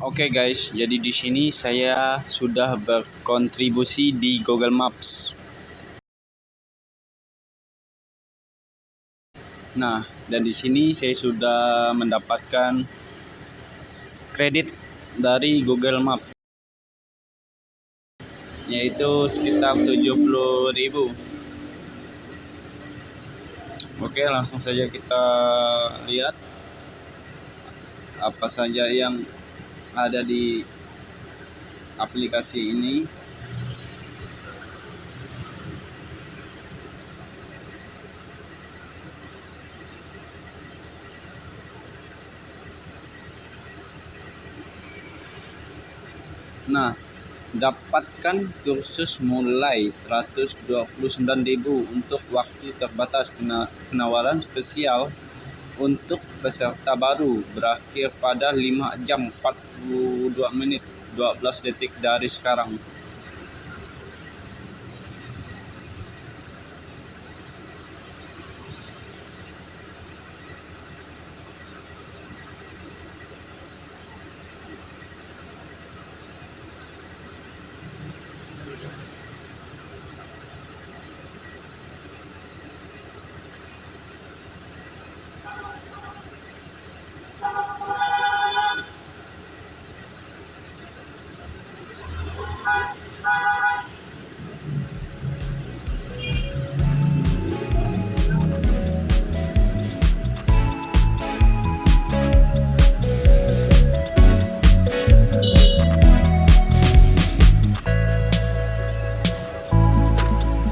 Oke guys, jadi di sini saya sudah berkontribusi di Google Maps. Nah, dan di sini saya sudah mendapatkan kredit dari Google Maps yaitu sekitar 70.000. Oke, langsung saja kita lihat apa saja yang ada di aplikasi ini. Nah, dapatkan kursus mulai 129.000 untuk waktu terbatas penawaran spesial untuk peserta baru berakhir pada 5 jam 42 menit 12 detik dari sekarang.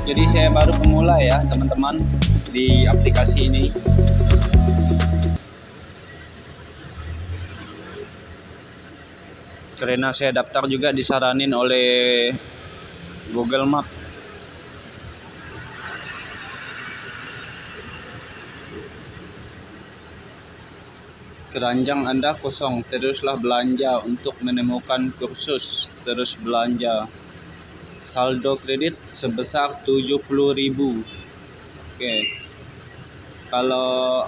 Jadi saya baru pemula ya teman-teman di aplikasi ini. Karena saya daftar juga disaranin oleh Google Map. Keranjang Anda kosong teruslah belanja untuk menemukan kursus terus belanja saldo kredit sebesar 70.000 oke. Kalau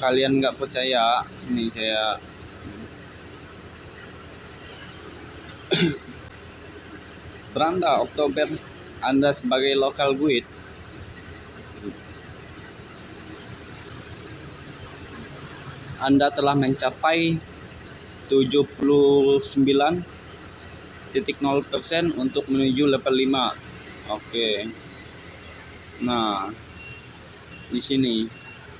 kalian nggak percaya sini saya beranda Oktober Anda sebagai lokal guide. Anda telah mencapai 79 0% untuk menuju level 5. Oke. Nah, di sini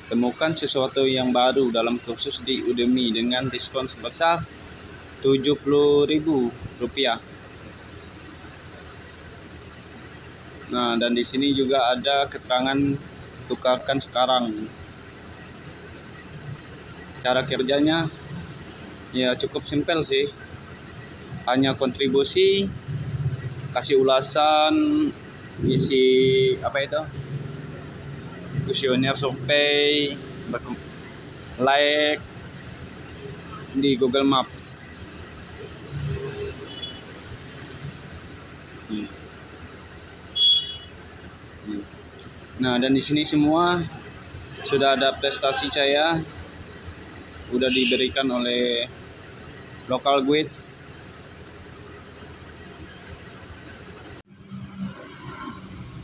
temukan sesuatu yang baru dalam kursus di Udemy dengan diskon sebesar Rp70.000. Nah, dan di sini juga ada keterangan tukarkan sekarang. Cara kerjanya ya cukup simpel sih hanya kontribusi kasih ulasan isi apa itu kuesioner survei like di Google Maps hmm. Hmm. nah dan di sini semua sudah ada prestasi saya sudah diberikan oleh local guides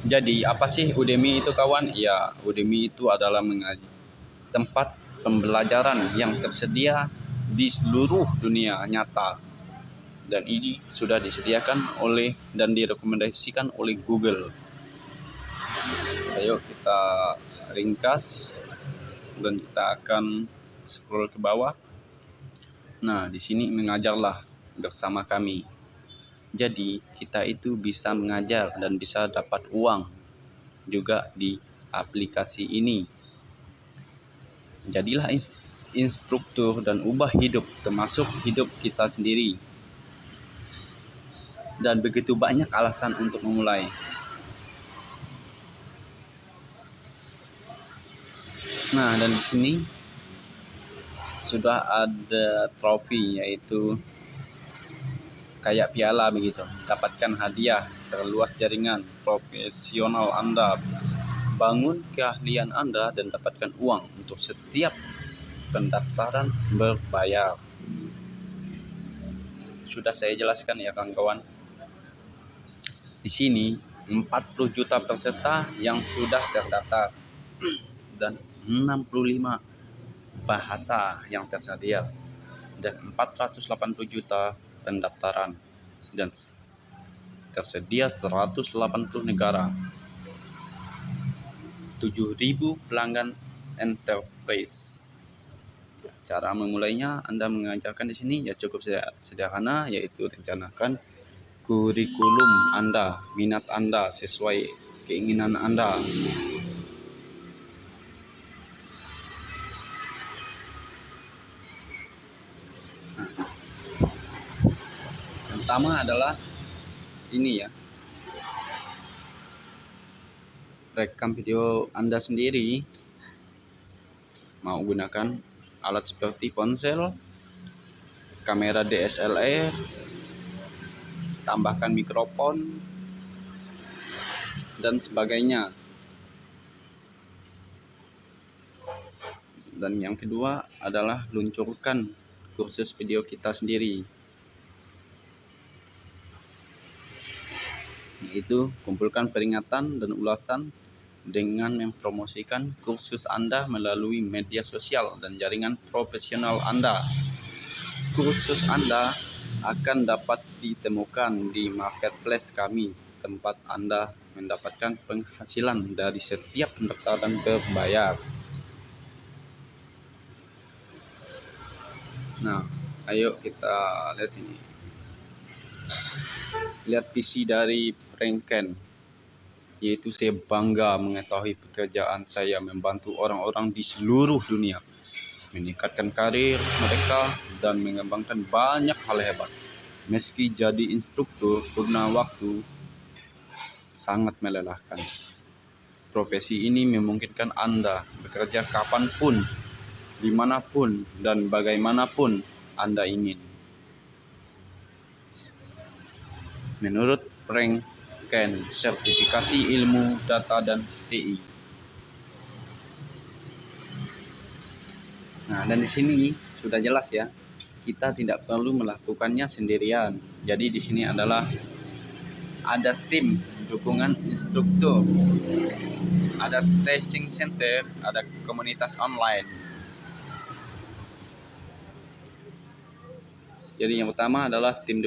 Jadi apa sih Udemy itu kawan? Ya Udemy itu adalah tempat pembelajaran yang tersedia di seluruh dunia nyata dan ini sudah disediakan oleh dan direkomendasikan oleh Google. Ayo kita ringkas dan kita akan scroll ke bawah. Nah, di sini mengajarlah bersama kami. Jadi kita itu bisa mengajar dan bisa dapat uang juga di aplikasi ini. Jadilah instruktur dan ubah hidup termasuk hidup kita sendiri. Dan begitu banyak alasan untuk memulai. Nah, dan di sini sudah ada trofi yaitu kayak piala begitu. Dapatkan hadiah terluas jaringan profesional Anda. Bangun keahlian Anda dan dapatkan uang untuk setiap pendaftaran berbayar. Sudah saya jelaskan ya kawan-kawan. Di sini 40 juta peserta yang sudah terdaftar dan 65 bahasa yang tersedia dan 480 juta pendaftaran dan tersedia 180 negara 7000 pelanggan enterprise cara memulainya Anda mengajarkan di sini ya cukup sederhana yaitu rencanakan kurikulum Anda, minat Anda sesuai keinginan Anda. Pertama adalah ini ya. Rekam video Anda sendiri mau gunakan alat seperti ponsel, kamera DSLR, tambahkan mikrofon, dan sebagainya. Dan yang kedua adalah luncurkan kursus video kita sendiri. Yaitu kumpulkan peringatan dan ulasan dengan mempromosikan kursus Anda melalui media sosial dan jaringan profesional Anda. Kursus Anda akan dapat ditemukan di marketplace kami, tempat Anda mendapatkan penghasilan dari setiap pendaftaran berbayar. Nah, ayo kita lihat ini. Lihat PC dari Pranken yaitu saya bangga mengetahui pekerjaan saya membantu orang-orang di seluruh dunia meningkatkan karir mereka dan mengembangkan banyak hal hebat. Meski jadi instruktur purna waktu sangat melelahkan. Profesi ini memungkinkan Anda bekerja kapan pun, di mana pun, dan bagaimanapun Anda ingin. Menurut Frank Ken, sertifikasi ilmu data dan TI. Nah, dan di sini sudah jelas ya, kita tidak perlu melakukannya sendirian. Jadi di sini adalah ada tim dukungan instruktur, ada testing center, ada komunitas online. Jadi yang pertama adalah tim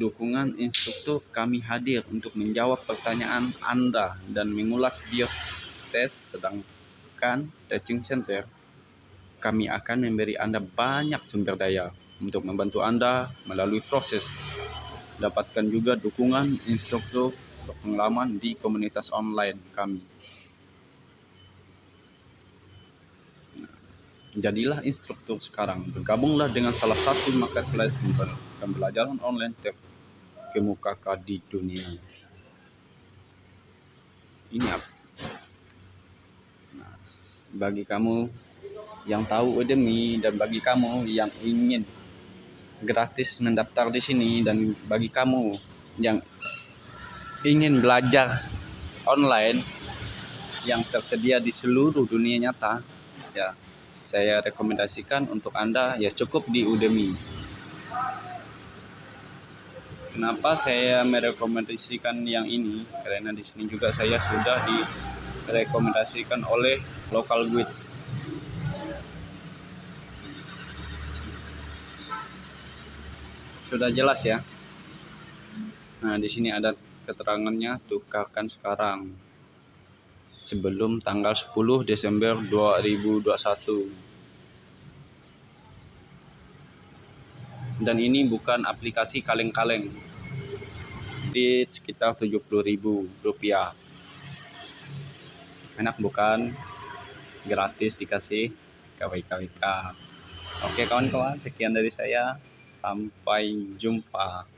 dukungan instruktur kami hadir untuk menjawab pertanyaan Anda dan mengulas video tes sedangkan teaching center kami akan memberi Anda banyak sumber daya untuk membantu Anda melalui proses. Dapatkan juga dukungan instruktur pengalaman di komunitas online kami. Jadilah instruktur sekarang. Bergabunglah dengan salah satu marketplace pembelajaran online terkemuka di dunia. Ini apa? Nah, bagi kamu yang tahu Udemy dan bagi kamu yang ingin gratis mendaftar di sini dan bagi kamu yang ingin belajar online yang tersedia di seluruh dunia nyata ya saya rekomendasikan untuk Anda ya cukup di Udemy. Kenapa saya merekomendasikan yang ini? Karena di sini juga saya sudah direkomendasikan oleh local guides. Sudah jelas ya. Nah, di sini ada keterangannya tukarkan sekarang sebelum tanggal 10 Desember 2021. Dan ini bukan aplikasi kaleng-kaleng. Di sekitar 70.000 rupiah. Enak bukan? Gratis dikasih KWKWK. Oke kawan-kawan, sekian dari saya. Sampai jumpa.